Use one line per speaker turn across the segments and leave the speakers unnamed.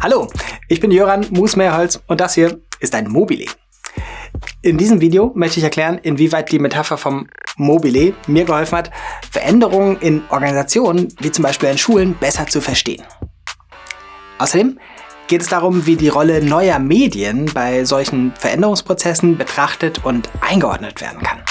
Hallo, ich bin Jöran Musmeerholz und das hier ist ein Mobile. In diesem Video möchte ich erklären, inwieweit die Metapher vom Mobile mir geholfen hat, Veränderungen in Organisationen, wie zum Beispiel in Schulen, besser zu verstehen. Außerdem geht es darum, wie die Rolle neuer Medien bei solchen Veränderungsprozessen betrachtet und eingeordnet werden kann.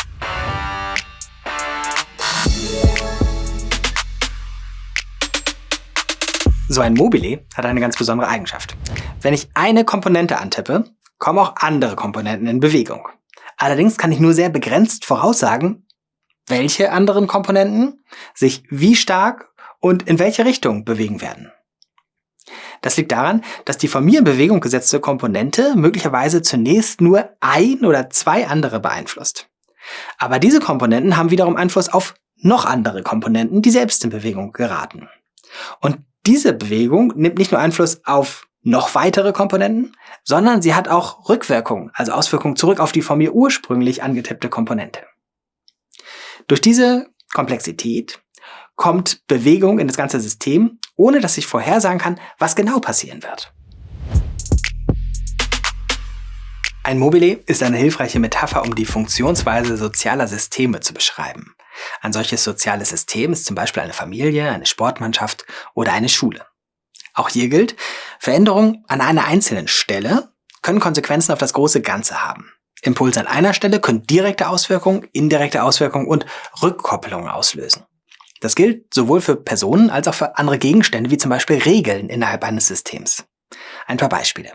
So ein Mobile hat eine ganz besondere Eigenschaft. Wenn ich eine Komponente antippe, kommen auch andere Komponenten in Bewegung. Allerdings kann ich nur sehr begrenzt voraussagen, welche anderen Komponenten sich wie stark und in welche Richtung bewegen werden. Das liegt daran, dass die von mir in Bewegung gesetzte Komponente möglicherweise zunächst nur ein oder zwei andere beeinflusst. Aber diese Komponenten haben wiederum Einfluss auf noch andere Komponenten, die selbst in Bewegung geraten. Und diese Bewegung nimmt nicht nur Einfluss auf noch weitere Komponenten, sondern sie hat auch Rückwirkungen, also Auswirkungen zurück auf die von mir ursprünglich angetippte Komponente. Durch diese Komplexität kommt Bewegung in das ganze System, ohne dass ich vorhersagen kann, was genau passieren wird. Ein Mobile ist eine hilfreiche Metapher, um die Funktionsweise sozialer Systeme zu beschreiben. Ein solches soziales System ist zum Beispiel eine Familie, eine Sportmannschaft oder eine Schule. Auch hier gilt, Veränderungen an einer einzelnen Stelle können Konsequenzen auf das große Ganze haben. Impulse an einer Stelle können direkte Auswirkungen, indirekte Auswirkungen und Rückkopplungen auslösen. Das gilt sowohl für Personen als auch für andere Gegenstände, wie zum Beispiel Regeln innerhalb eines Systems. Ein paar Beispiele.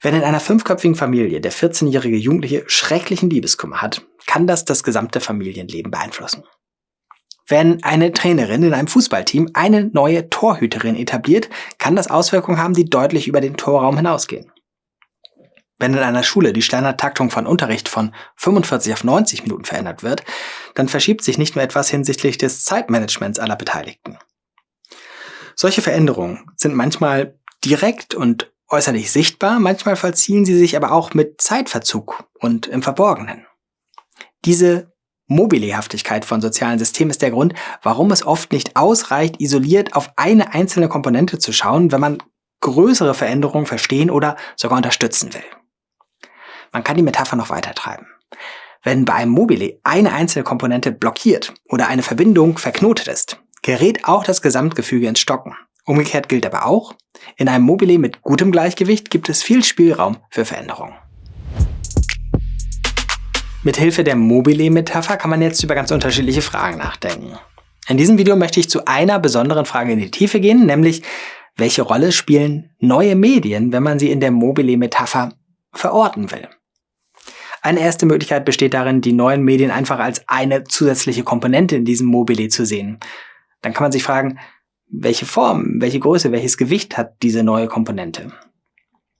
Wenn in einer fünfköpfigen Familie der 14-jährige Jugendliche schrecklichen Liebeskummer hat, kann das das gesamte Familienleben beeinflussen. Wenn eine Trainerin in einem Fußballteam eine neue Torhüterin etabliert, kann das Auswirkungen haben, die deutlich über den Torraum hinausgehen. Wenn in einer Schule die Standardtaktung von Unterricht von 45 auf 90 Minuten verändert wird, dann verschiebt sich nicht nur etwas hinsichtlich des Zeitmanagements aller Beteiligten. Solche Veränderungen sind manchmal direkt und äußerlich sichtbar, manchmal vollziehen sie sich aber auch mit Zeitverzug und im Verborgenen. Diese Mobilehaftigkeit von sozialen Systemen ist der Grund, warum es oft nicht ausreicht, isoliert auf eine einzelne Komponente zu schauen, wenn man größere Veränderungen verstehen oder sogar unterstützen will. Man kann die Metapher noch weiter treiben. Wenn bei einem Mobile eine einzelne Komponente blockiert oder eine Verbindung verknotet ist, gerät auch das Gesamtgefüge ins Stocken. Umgekehrt gilt aber auch, in einem Mobile mit gutem Gleichgewicht gibt es viel Spielraum für Veränderungen. Mithilfe der Mobile-Metapher kann man jetzt über ganz unterschiedliche Fragen nachdenken. In diesem Video möchte ich zu einer besonderen Frage in die Tiefe gehen, nämlich welche Rolle spielen neue Medien, wenn man sie in der Mobile-Metapher verorten will? Eine erste Möglichkeit besteht darin, die neuen Medien einfach als eine zusätzliche Komponente in diesem Mobile zu sehen. Dann kann man sich fragen, welche Form, welche Größe, welches Gewicht hat diese neue Komponente?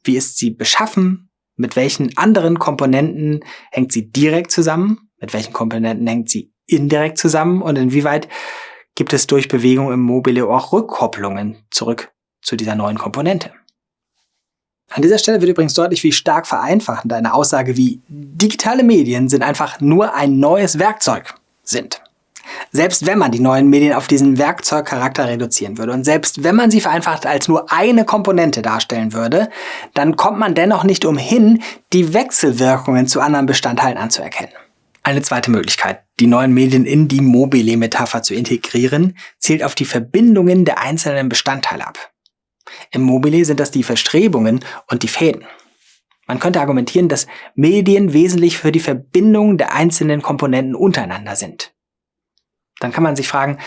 Wie ist sie beschaffen? Mit welchen anderen Komponenten hängt sie direkt zusammen? Mit welchen Komponenten hängt sie indirekt zusammen? Und inwieweit gibt es durch Bewegung im Mobile auch Rückkopplungen zurück zu dieser neuen Komponente? An dieser Stelle wird übrigens deutlich, wie stark vereinfachend eine Aussage wie digitale Medien sind einfach nur ein neues Werkzeug sind. Selbst wenn man die neuen Medien auf diesen Werkzeugcharakter reduzieren würde und selbst wenn man sie vereinfacht als nur eine Komponente darstellen würde, dann kommt man dennoch nicht umhin, die Wechselwirkungen zu anderen Bestandteilen anzuerkennen. Eine zweite Möglichkeit, die neuen Medien in die Mobile-Metapher zu integrieren, zielt auf die Verbindungen der einzelnen Bestandteile ab. Im Mobile sind das die Verstrebungen und die Fäden. Man könnte argumentieren, dass Medien wesentlich für die Verbindung der einzelnen Komponenten untereinander sind dann kann man sich fragen,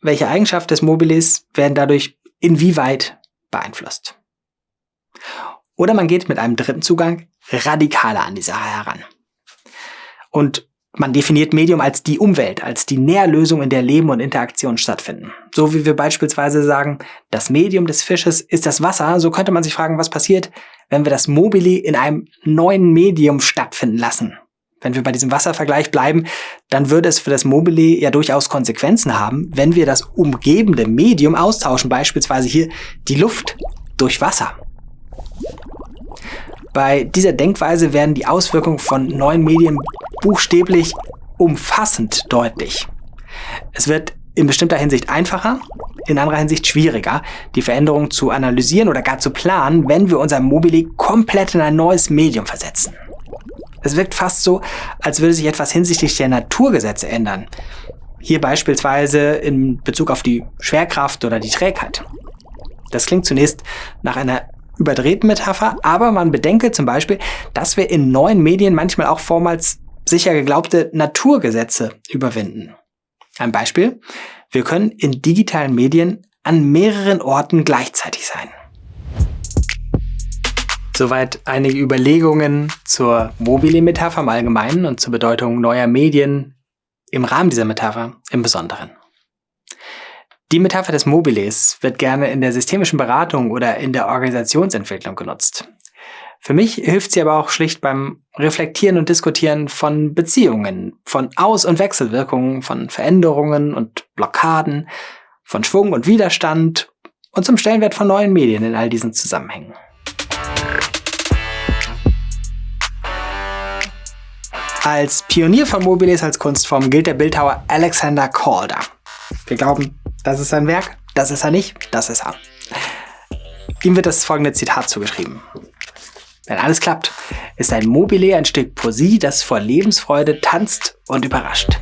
welche Eigenschaften des Mobilis werden dadurch inwieweit beeinflusst. Oder man geht mit einem dritten Zugang radikaler an die Sache heran. Und man definiert Medium als die Umwelt, als die Nährlösung, in der Leben und Interaktion stattfinden. So wie wir beispielsweise sagen, das Medium des Fisches ist das Wasser, so könnte man sich fragen, was passiert, wenn wir das Mobili in einem neuen Medium stattfinden lassen. Wenn wir bei diesem Wasservergleich bleiben, dann würde es für das Mobile ja durchaus Konsequenzen haben, wenn wir das umgebende Medium austauschen, beispielsweise hier die Luft durch Wasser. Bei dieser Denkweise werden die Auswirkungen von neuen Medien buchstäblich umfassend deutlich. Es wird in bestimmter Hinsicht einfacher, in anderer Hinsicht schwieriger, die Veränderungen zu analysieren oder gar zu planen, wenn wir unser Mobile komplett in ein neues Medium versetzen. Es wirkt fast so, als würde sich etwas hinsichtlich der Naturgesetze ändern. Hier beispielsweise in Bezug auf die Schwerkraft oder die Trägheit. Das klingt zunächst nach einer überdrehten Metapher, aber man bedenke zum Beispiel, dass wir in neuen Medien manchmal auch vormals sicher geglaubte Naturgesetze überwinden. Ein Beispiel. Wir können in digitalen Medien an mehreren Orten gleichzeitig sein. Soweit einige Überlegungen zur Mobile-Metapher im Allgemeinen und zur Bedeutung neuer Medien im Rahmen dieser Metapher im Besonderen. Die Metapher des Mobiles wird gerne in der systemischen Beratung oder in der Organisationsentwicklung genutzt. Für mich hilft sie aber auch schlicht beim Reflektieren und Diskutieren von Beziehungen, von Aus- und Wechselwirkungen, von Veränderungen und Blockaden, von Schwung und Widerstand und zum Stellenwert von neuen Medien in all diesen Zusammenhängen. Als Pionier von Mobiles als Kunstform gilt der Bildhauer Alexander Calder. Wir glauben, das ist sein Werk, das ist er nicht, das ist er. Ihm wird das folgende Zitat zugeschrieben. Wenn alles klappt, ist ein Mobile ein Stück Poesie, das vor Lebensfreude tanzt und überrascht.